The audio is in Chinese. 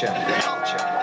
culture. culture.